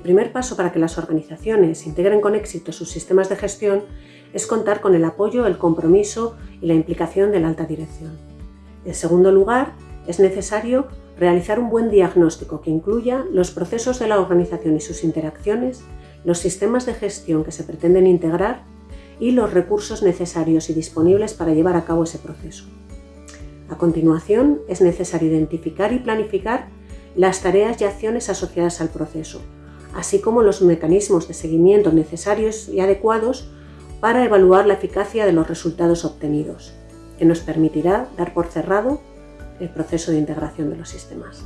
primer paso para que las organizaciones integren con éxito sus sistemas de gestión es contar con el apoyo, el compromiso y la implicación de la alta dirección. En segundo lugar, es necesario realizar un buen diagnóstico que incluya los procesos de la organización y sus interacciones, los sistemas de gestión que se pretenden integrar y los recursos necesarios y disponibles para llevar a cabo ese proceso. A continuación, es necesario identificar y planificar las tareas y acciones asociadas al proceso, así como los mecanismos de seguimiento necesarios y adecuados para evaluar la eficacia de los resultados obtenidos, que nos permitirá dar por cerrado el proceso de integración de los sistemas.